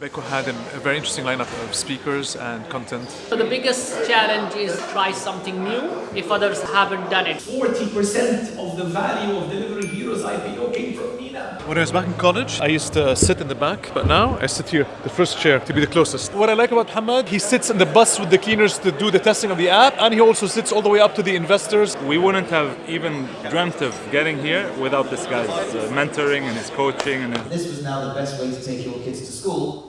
Beko had a, very interesting lineup of speakers and content. So the biggest challenge is try something new if others haven't done it. 40% of the value of Delivery Hero's IPO came from Nina. When I was back in college, I used to uh, sit in the back, but now I sit here, the first chair, to be the closest. What I like about Hamad, he sits in the bus with the cleaners to do the testing of the app, and he also sits all the way up to the investors. We wouldn't have even dreamt of getting here without this guy's uh, mentoring and his coaching and his This was now the best way to take your kids to school